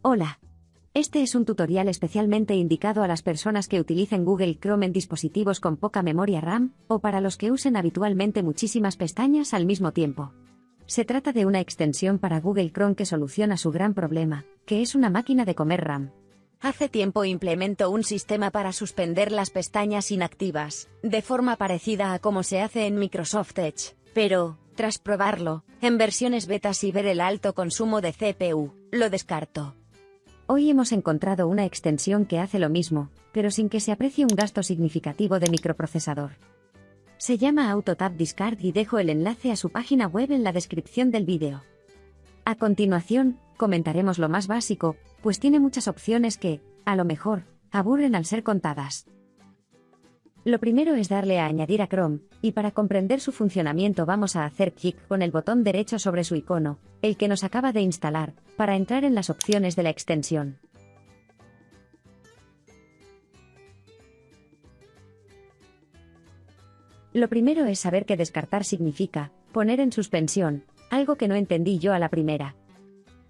Hola. Este es un tutorial especialmente indicado a las personas que utilicen Google Chrome en dispositivos con poca memoria RAM, o para los que usen habitualmente muchísimas pestañas al mismo tiempo. Se trata de una extensión para Google Chrome que soluciona su gran problema, que es una máquina de comer RAM. Hace tiempo implementó un sistema para suspender las pestañas inactivas, de forma parecida a como se hace en Microsoft Edge, pero, tras probarlo, en versiones betas y ver el alto consumo de CPU, lo descarto. Hoy hemos encontrado una extensión que hace lo mismo, pero sin que se aprecie un gasto significativo de microprocesador. Se llama AutoTab Discard y dejo el enlace a su página web en la descripción del vídeo. A continuación, comentaremos lo más básico, pues tiene muchas opciones que, a lo mejor, aburren al ser contadas. Lo primero es darle a añadir a Chrome, y para comprender su funcionamiento vamos a hacer clic con el botón derecho sobre su icono, el que nos acaba de instalar, para entrar en las opciones de la extensión. Lo primero es saber que descartar significa poner en suspensión, algo que no entendí yo a la primera.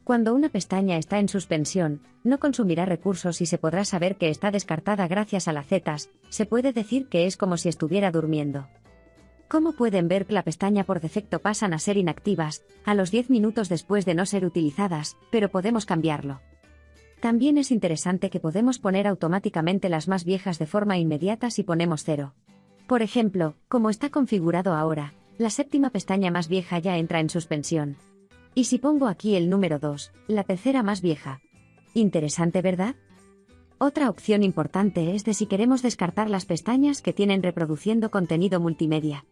Cuando una pestaña está en suspensión, no consumirá recursos y se podrá saber que está descartada gracias a las zetas, se puede decir que es como si estuviera durmiendo. Como pueden ver, la pestaña por defecto pasan a ser inactivas, a los 10 minutos después de no ser utilizadas, pero podemos cambiarlo. También es interesante que podemos poner automáticamente las más viejas de forma inmediata si ponemos cero. Por ejemplo, como está configurado ahora, la séptima pestaña más vieja ya entra en suspensión. Y si pongo aquí el número 2, la tercera más vieja. Interesante, ¿verdad? Otra opción importante es de si queremos descartar las pestañas que tienen reproduciendo contenido multimedia.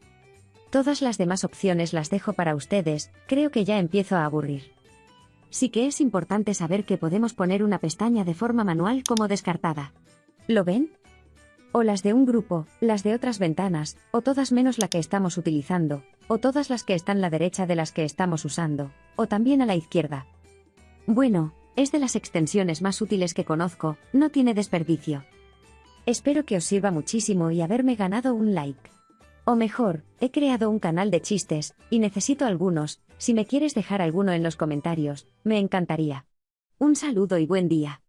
Todas las demás opciones las dejo para ustedes, creo que ya empiezo a aburrir. Sí que es importante saber que podemos poner una pestaña de forma manual como descartada. ¿Lo ven? O las de un grupo, las de otras ventanas, o todas menos la que estamos utilizando, o todas las que están a la derecha de las que estamos usando, o también a la izquierda. Bueno, es de las extensiones más útiles que conozco, no tiene desperdicio. Espero que os sirva muchísimo y haberme ganado un like. O mejor, he creado un canal de chistes, y necesito algunos, si me quieres dejar alguno en los comentarios, me encantaría. Un saludo y buen día.